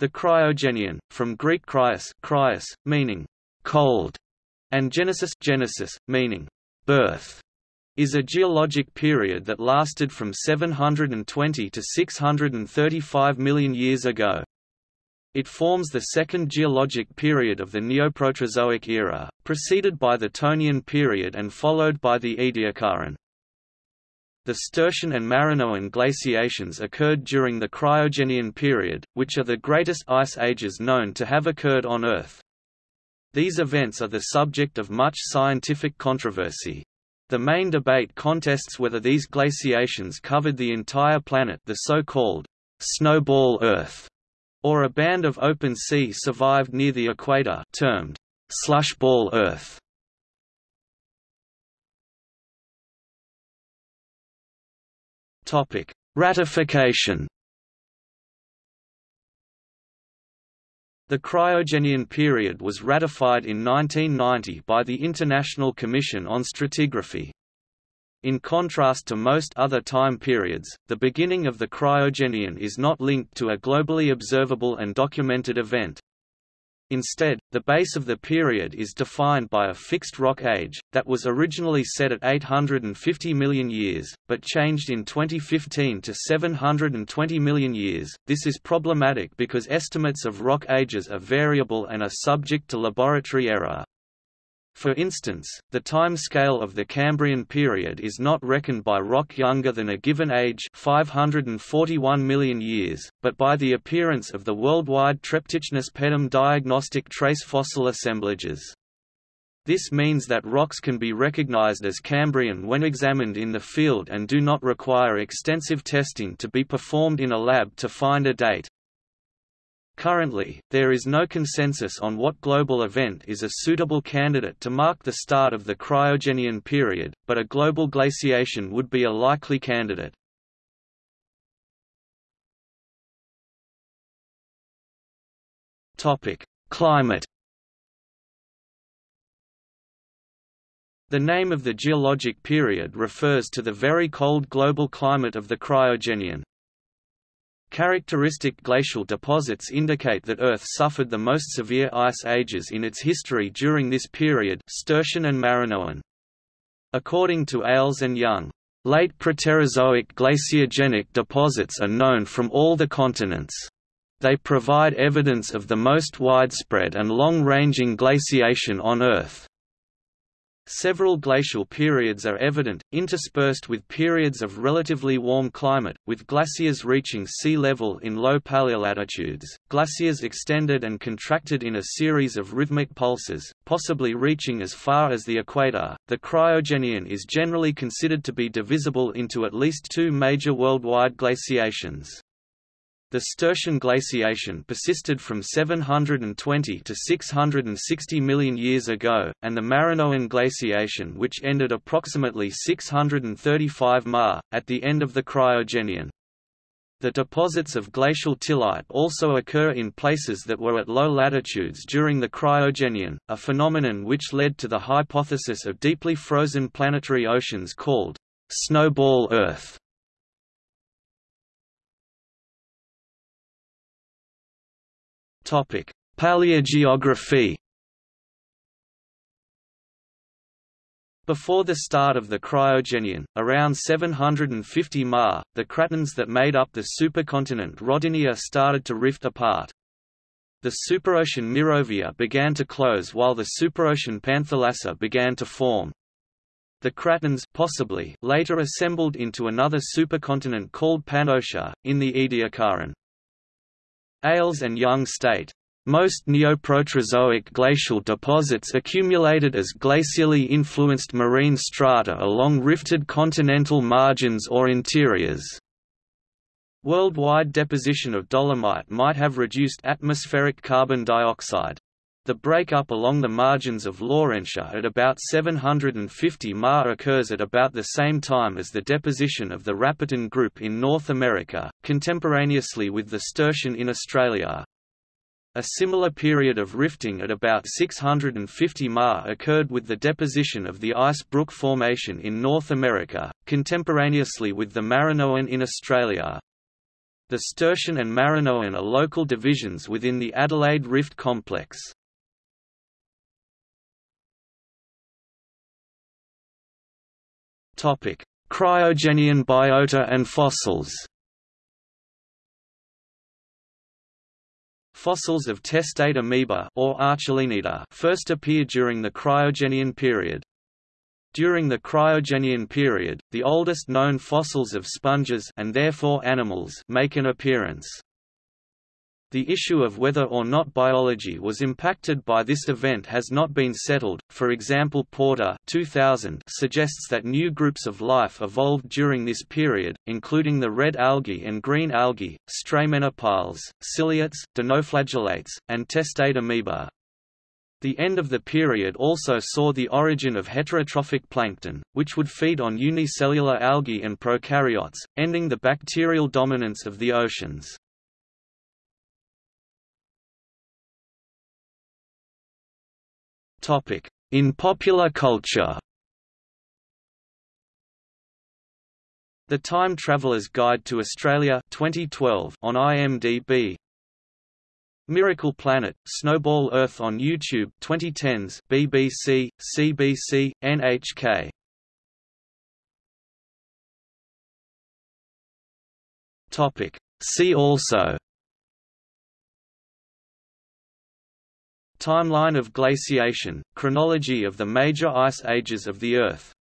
The Cryogenian, from Greek cryos, cryos meaning cold, and genesis, genesis meaning birth, is a geologic period that lasted from 720 to 635 million years ago. It forms the second geologic period of the Neoproterozoic era, preceded by the Tonian period and followed by the Ediacaran. The Sturtian and Marinoan glaciations occurred during the Cryogenian period, which are the greatest ice ages known to have occurred on Earth. These events are the subject of much scientific controversy. The main debate contests whether these glaciations covered the entire planet the so-called snowball Earth, or a band of open sea survived near the equator termed slushball Earth. Topic: Ratification. The Cryogenian period was ratified in 1990 by the International Commission on Stratigraphy. In contrast to most other time periods, the beginning of the Cryogenian is not linked to a globally observable and documented event. Instead, the base of the period is defined by a fixed rock age, that was originally set at 850 million years, but changed in 2015 to 720 million years. This is problematic because estimates of rock ages are variable and are subject to laboratory error. For instance, the time scale of the Cambrian period is not reckoned by rock younger than a given age 541 million years, but by the appearance of the worldwide Treptichnus pedum diagnostic trace fossil assemblages. This means that rocks can be recognized as Cambrian when examined in the field and do not require extensive testing to be performed in a lab to find a date. Currently, there is no consensus on what global event is a suitable candidate to mark the start of the Cryogenian period, but a global glaciation would be a likely candidate. Climate The name of the geologic period refers to the very cold global climate of the Cryogenian. Characteristic glacial deposits indicate that Earth suffered the most severe ice ages in its history during this period Sturtian and Marinoan. According to Eyles and Young, late Proterozoic glaciogenic deposits are known from all the continents. They provide evidence of the most widespread and long-ranging glaciation on Earth. Several glacial periods are evident, interspersed with periods of relatively warm climate, with glaciers reaching sea level in low paleolatitudes. Glaciers extended and contracted in a series of rhythmic pulses, possibly reaching as far as the equator. The Cryogenian is generally considered to be divisible into at least two major worldwide glaciations. The Sturtian glaciation persisted from 720 to 660 million years ago, and the Marinoan glaciation which ended approximately 635 ma, at the end of the Cryogenian. The deposits of glacial tillite also occur in places that were at low latitudes during the Cryogenian, a phenomenon which led to the hypothesis of deeply frozen planetary oceans called snowball Earth. Topic: Paleogeography. Before the start of the Cryogenian, around 750 Ma, the cratons that made up the supercontinent Rodinia started to rift apart. The superocean Mirovia began to close while the superocean Panthalassa began to form. The cratons possibly later assembled into another supercontinent called Pannotia, in the Ediacaran. Eyles and Young state, most Neoproterozoic glacial deposits accumulated as glacially influenced marine strata along rifted continental margins or interiors. Worldwide deposition of dolomite might have reduced atmospheric carbon dioxide. The breakup along the margins of Laurentia at about 750 Ma occurs at about the same time as the deposition of the Rapitan group in North America, contemporaneously with the Sturtian in Australia. A similar period of rifting at about 650 Ma occurred with the deposition of the Ice Brook Formation in North America, contemporaneously with the Marinoan in Australia. The Sturtian and Marinoan are local divisions within the Adelaide Rift Complex. Cryogenian biota and fossils Fossils of testate amoeba or first appear during the Cryogenian period. During the Cryogenian period, the oldest known fossils of sponges and therefore animals make an appearance. The issue of whether or not biology was impacted by this event has not been settled. For example, Porter 2000 suggests that new groups of life evolved during this period, including the red algae and green algae, stramenopiles, ciliates, dinoflagellates, and testate amoeba. The end of the period also saw the origin of heterotrophic plankton, which would feed on unicellular algae and prokaryotes, ending the bacterial dominance of the oceans. In popular culture. The Time Traveler's Guide to Australia 2012 on IMDb Miracle Planet, Snowball Earth on YouTube 2010s BBC, CBC, NHK Topic. See also Timeline of glaciation, chronology of the major ice ages of the Earth